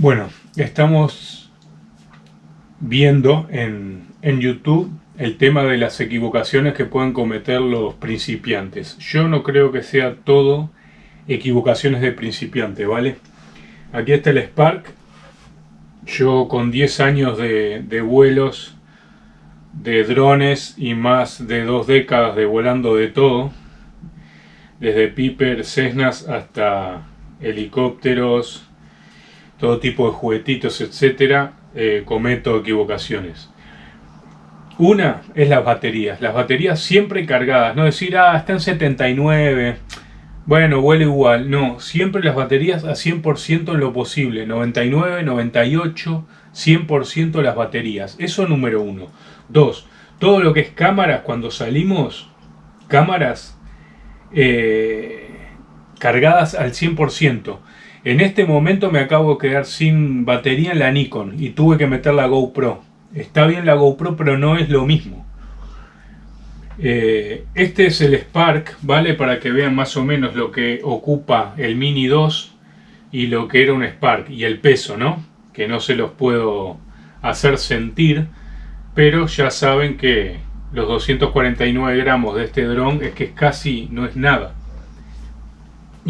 Bueno, estamos viendo en, en, YouTube el tema de las equivocaciones que pueden cometer los principiantes. Yo no creo que sea todo equivocaciones de principiante, ¿vale? Aquí está el Spark. Yo con 10 años de, de vuelos de drones y más de dos décadas de volando de todo, desde Piper, Cessnas hasta helicópteros, todo tipo de juguetitos, etcétera, eh, cometo equivocaciones. Una es las baterías. Las baterías siempre cargadas. No decir, ah, está en 79. Bueno, huele igual. No, siempre las baterías a 100% en lo posible. 99, 98, 100% las baterías. Eso número uno. Dos, todo lo que es cámaras, cuando salimos, cámaras eh, cargadas al 100%. En este momento me acabo de quedar sin batería en la Nikon y tuve que meter la GoPro. Está bien la GoPro, pero no es lo mismo. Eh, este es el Spark, ¿vale? Para que vean más o menos lo que ocupa el Mini 2 y lo que era un Spark. Y el peso, ¿no? Que no se los puedo hacer sentir, pero ya saben que los 249 gramos de este dron es que casi no es nada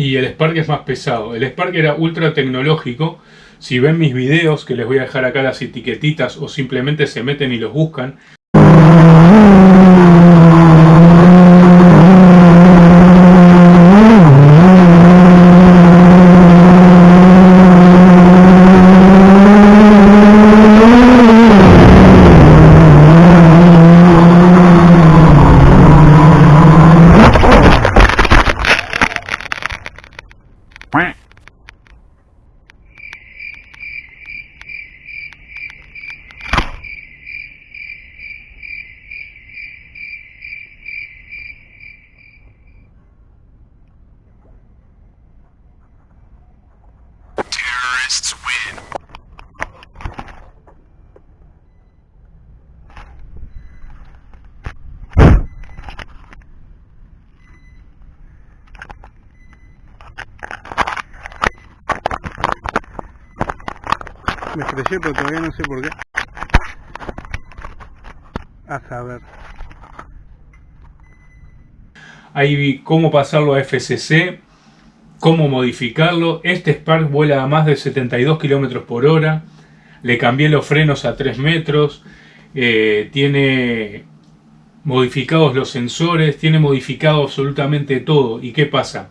y el Spark es más pesado. El Spark era ultra tecnológico. Si ven mis videos, que les voy a dejar acá las etiquetitas o simplemente se meten y los buscan, Quack. Me estrellé pero todavía no sé por qué. A saber. Ahí vi cómo pasarlo a FCC, cómo modificarlo. Este Spark vuela a más de 72 km por hora. Le cambié los frenos a 3 metros. Eh, tiene modificados los sensores. Tiene modificado absolutamente todo. ¿Y qué pasa?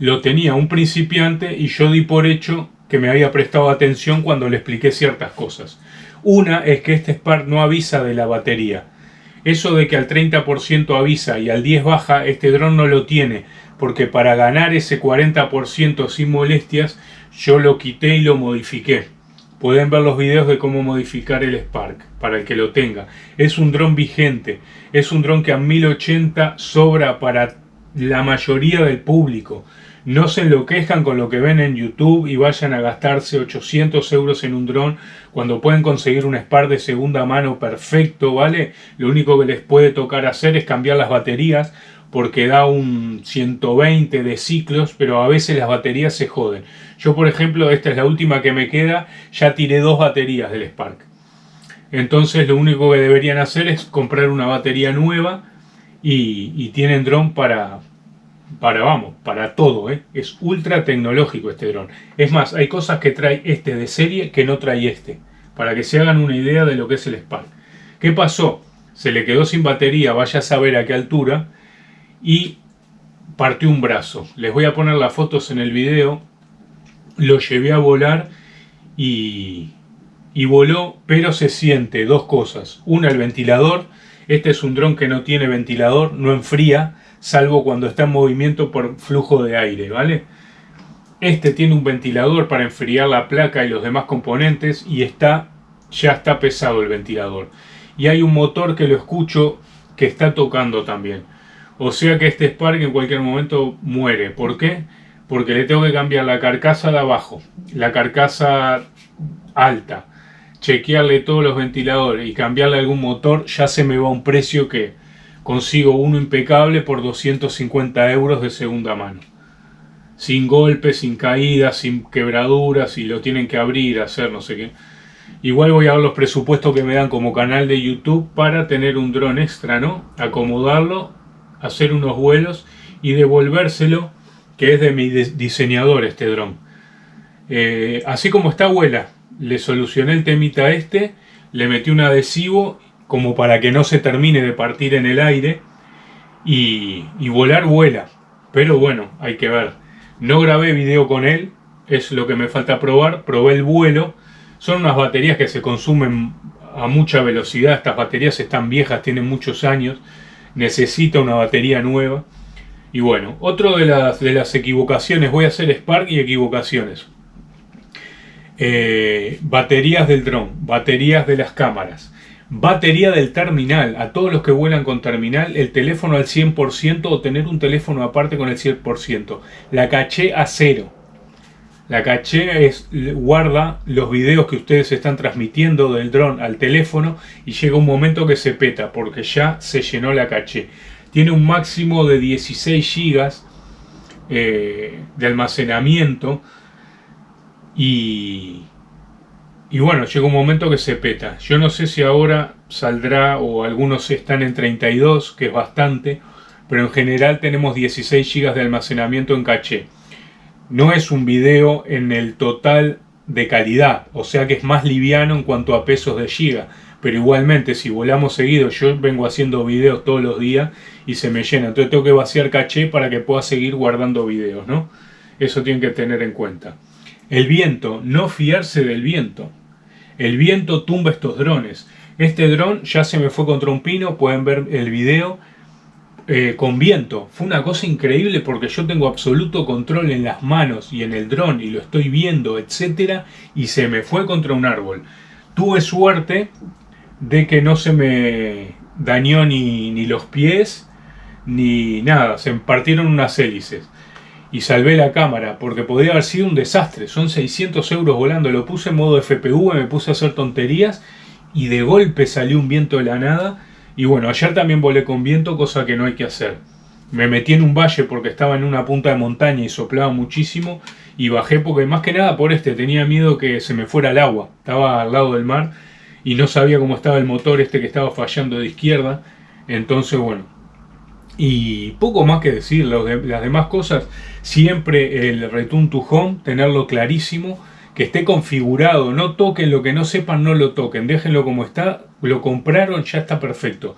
Lo tenía un principiante y yo di por hecho que me había prestado atención cuando le expliqué ciertas cosas. Una es que este Spark no avisa de la batería. Eso de que al 30% avisa y al 10% baja, este dron no lo tiene, porque para ganar ese 40% sin molestias, yo lo quité y lo modifiqué. Pueden ver los videos de cómo modificar el Spark, para el que lo tenga. Es un dron vigente, es un dron que a 1080 sobra para la mayoría del público no se enloquezcan con lo que ven en YouTube y vayan a gastarse 800 euros en un dron cuando pueden conseguir un Spark de segunda mano perfecto, ¿vale? Lo único que les puede tocar hacer es cambiar las baterías porque da un 120 de ciclos, pero a veces las baterías se joden. Yo, por ejemplo, esta es la última que me queda, ya tiré dos baterías del Spark. Entonces lo único que deberían hacer es comprar una batería nueva y, y tienen dron para, para, vamos, para todo, ¿eh? Es ultra tecnológico este dron. Es más, hay cosas que trae este de serie que no trae este. Para que se hagan una idea de lo que es el Spark. ¿Qué pasó? Se le quedó sin batería, vaya a saber a qué altura, y partió un brazo. Les voy a poner las fotos en el video. Lo llevé a volar y, y voló, pero se siente dos cosas. Una, el ventilador. Este es un dron que no tiene ventilador, no enfría salvo cuando está en movimiento por flujo de aire, ¿vale? Este tiene un ventilador para enfriar la placa y los demás componentes y está, ya está pesado el ventilador. Y hay un motor que lo escucho que está tocando también. O sea que este Spark en cualquier momento muere. ¿Por qué? Porque le tengo que cambiar la carcasa de abajo, la carcasa alta, chequearle todos los ventiladores y cambiarle algún motor, ya se me va un precio que consigo uno impecable por 250 euros de segunda mano. sin golpes, sin caídas, sin quebraduras y lo tienen que abrir, hacer no sé qué. Igual voy a ver los presupuestos que me dan como canal de YouTube para tener un dron extra, ¿no? Acomodarlo, hacer unos vuelos y devolvérselo, que es de mi diseñador este dron. Eh, así como está vuela, le solucioné el temita este, le metí un adhesivo como para que no se termine de partir en el aire y, y volar vuela. Pero bueno, hay que ver. No grabé video con él, es lo que me falta probar, probé el vuelo son unas baterías que se consumen a mucha velocidad. Estas baterías están viejas, tienen muchos años. Necesita una batería nueva. Y bueno, otro de las, de las equivocaciones, voy a hacer Spark y equivocaciones. Eh, baterías del dron, baterías de las cámaras, batería del terminal. A todos los que vuelan con terminal, el teléfono al 100% o tener un teléfono aparte con el 100%. La caché a cero. La caché es, guarda los videos que ustedes están transmitiendo del dron al teléfono y llega un momento que se peta porque ya se llenó la caché. Tiene un máximo de 16 GB eh, de almacenamiento y, y bueno, llega un momento que se peta. Yo no sé si ahora saldrá o algunos están en 32, que es bastante, pero en general tenemos 16 GB de almacenamiento en caché. No es un video en el total de calidad, o sea que es más liviano en cuanto a pesos de giga. Pero igualmente, si volamos seguido, yo vengo haciendo videos todos los días y se me llena. Entonces tengo que vaciar caché para que pueda seguir guardando videos, ¿no? Eso tienen que tener en cuenta. El viento, no fiarse del viento. El viento tumba estos drones. Este dron ya se me fue contra un pino, pueden ver el video eh, con viento. Fue una cosa increíble porque yo tengo absoluto control en las manos y en el dron y lo estoy viendo, etcétera, y se me fue contra un árbol. Tuve suerte de que no se me dañó ni, ni los pies ni nada, se partieron unas hélices y salvé la cámara porque podría haber sido un desastre. Son 600 euros volando, lo puse en modo FPV, me puse a hacer tonterías y de golpe salió un viento de la nada y bueno, ayer también volé con viento, cosa que no hay que hacer. Me metí en un valle porque estaba en una punta de montaña y soplaba muchísimo. Y bajé porque más que nada por este, tenía miedo que se me fuera el agua. Estaba al lado del mar y no sabía cómo estaba el motor este que estaba fallando de izquierda. Entonces bueno, y poco más que decir, las demás cosas, siempre el return to home, tenerlo clarísimo que esté configurado, no toquen lo que no sepan, no lo toquen, déjenlo como está, lo compraron, ya está perfecto.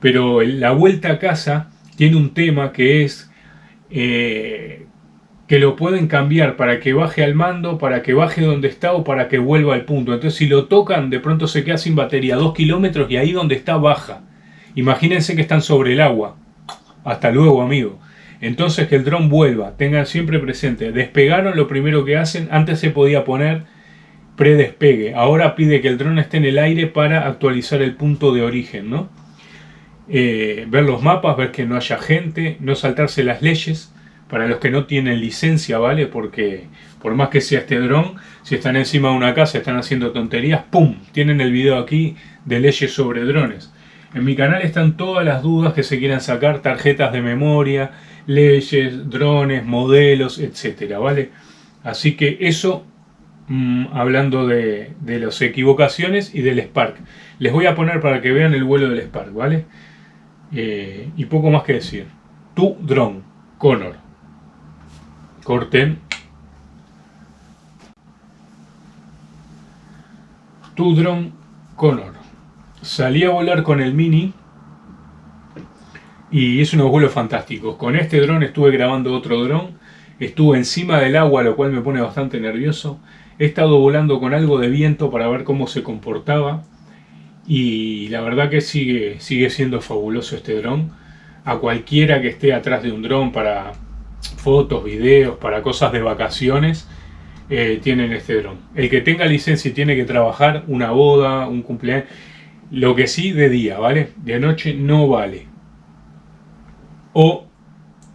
Pero la vuelta a casa tiene un tema que es eh, que lo pueden cambiar para que baje al mando, para que baje donde está o para que vuelva al punto. Entonces si lo tocan, de pronto se queda sin batería, dos kilómetros y ahí donde está baja. Imagínense que están sobre el agua. Hasta luego, amigo. Entonces que el dron vuelva, tengan siempre presente, despegaron lo primero que hacen, antes se podía poner predespegue, ahora pide que el dron esté en el aire para actualizar el punto de origen, ¿no? Eh, ver los mapas, ver que no haya gente, no saltarse las leyes, para los que no tienen licencia, ¿vale? Porque por más que sea este dron, si están encima de una casa, están haciendo tonterías, ¡pum! Tienen el video aquí de leyes sobre drones. En mi canal están todas las dudas que se quieran sacar, tarjetas de memoria, leyes, drones, modelos, etcétera, ¿vale? Así que eso, mm, hablando de, las equivocaciones y del Spark. Les voy a poner para que vean el vuelo del Spark, ¿vale? Eh, y poco más que decir. Tu dron, Connor. Corten. Tu dron, Connor. Salí a volar con el Mini y es unos vuelos fantásticos. Con este dron estuve grabando otro dron, estuve encima del agua, lo cual me pone bastante nervioso. He estado volando con algo de viento para ver cómo se comportaba y la verdad que sigue, sigue siendo fabuloso este dron. A cualquiera que esté atrás de un dron para fotos, videos, para cosas de vacaciones, eh, tienen este dron. El que tenga licencia y tiene que trabajar, una boda, un cumpleaños, lo que sí de día, ¿vale? De noche no vale o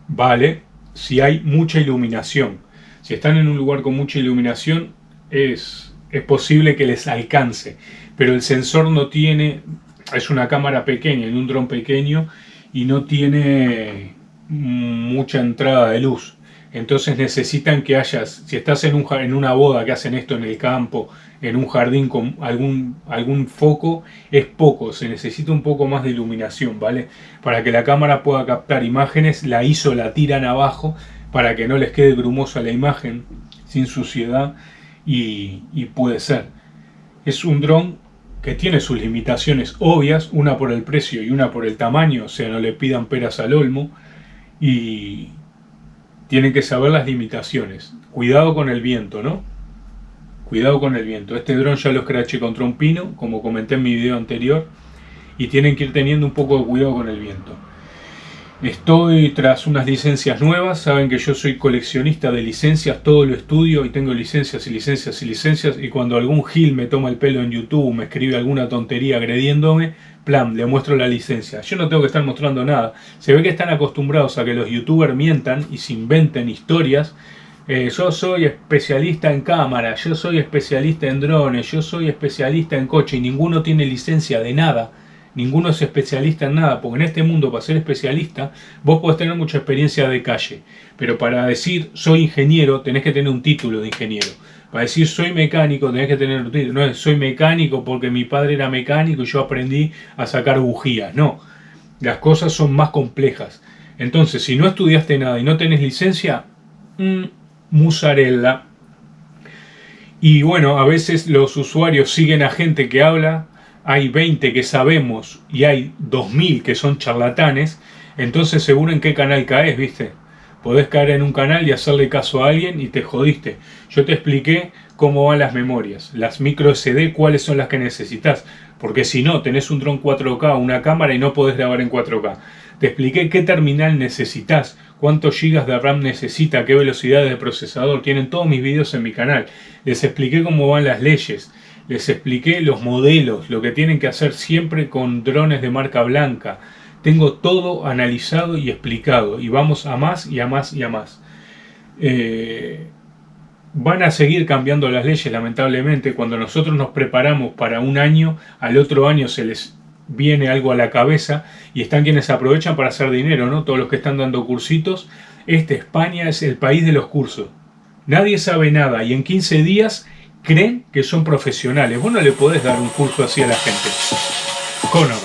vale si hay mucha iluminación. Si están en un lugar con mucha iluminación es, es posible que les alcance, pero el sensor no tiene, es una cámara pequeña, en un dron pequeño y no tiene mucha entrada de luz. Entonces necesitan que hayas, si estás en, en una boda que hacen esto en el campo, en un jardín con algún, algún foco, es poco, se necesita un poco más de iluminación, ¿vale? Para que la cámara pueda captar imágenes, la ISO la tiran abajo para que no les quede grumosa la imagen, sin suciedad, y, y puede ser. Es un dron que tiene sus limitaciones obvias, una por el precio y una por el tamaño, o sea, no le pidan peras al olmo, y tienen que saber las limitaciones. Cuidado con el viento, ¿no? Cuidado con el viento. Este dron ya lo escraché contra un pino, como comenté en mi video anterior, y tienen que ir teniendo un poco de cuidado con el viento. Estoy tras unas licencias nuevas, saben que yo soy coleccionista de licencias, todo lo estudio y tengo licencias y licencias y licencias y cuando algún gil me toma el pelo en YouTube, me escribe alguna tontería agrediéndome, plan, le muestro la licencia. Yo no tengo que estar mostrando nada. Se ve que están acostumbrados a que los youtubers mientan y se inventen historias. Eh, yo soy especialista en cámara, yo soy especialista en drones, yo soy especialista en coche y ninguno tiene licencia de nada ninguno es especialista en nada, porque en este mundo para ser especialista vos podés tener mucha experiencia de calle, pero para decir soy ingeniero tenés que tener un título de ingeniero. Para decir soy mecánico tenés que tener un título, no es soy mecánico porque mi padre era mecánico y yo aprendí a sacar bujías, no. Las cosas son más complejas. Entonces, si no estudiaste nada y no tenés licencia, mmm, musarella. Y bueno, a veces los usuarios siguen a gente que habla hay 20 que sabemos y hay 2000 que son charlatanes, entonces seguro en qué canal caes, ¿viste? Podés caer en un canal y hacerle caso a alguien y te jodiste. Yo te expliqué cómo van las memorias, las micro SD, cuáles son las que necesitas. Porque si no, tenés un dron 4K, una cámara y no podés grabar en 4K. Te expliqué qué terminal necesitas, cuántos gigas de RAM necesita, qué velocidad de procesador. Tienen todos mis videos en mi canal. Les expliqué cómo van las leyes les expliqué los modelos, lo que tienen que hacer siempre con drones de marca blanca. Tengo todo analizado y explicado y vamos a más y a más y a más. Eh, van a seguir cambiando las leyes lamentablemente. Cuando nosotros nos preparamos para un año, al otro año se les viene algo a la cabeza y están quienes aprovechan para hacer dinero, ¿no? Todos los que están dando cursitos. Este España es el país de los cursos. Nadie sabe nada y en 15 días creen que son profesionales. Vos no le podés dar un curso así a la gente. Conor.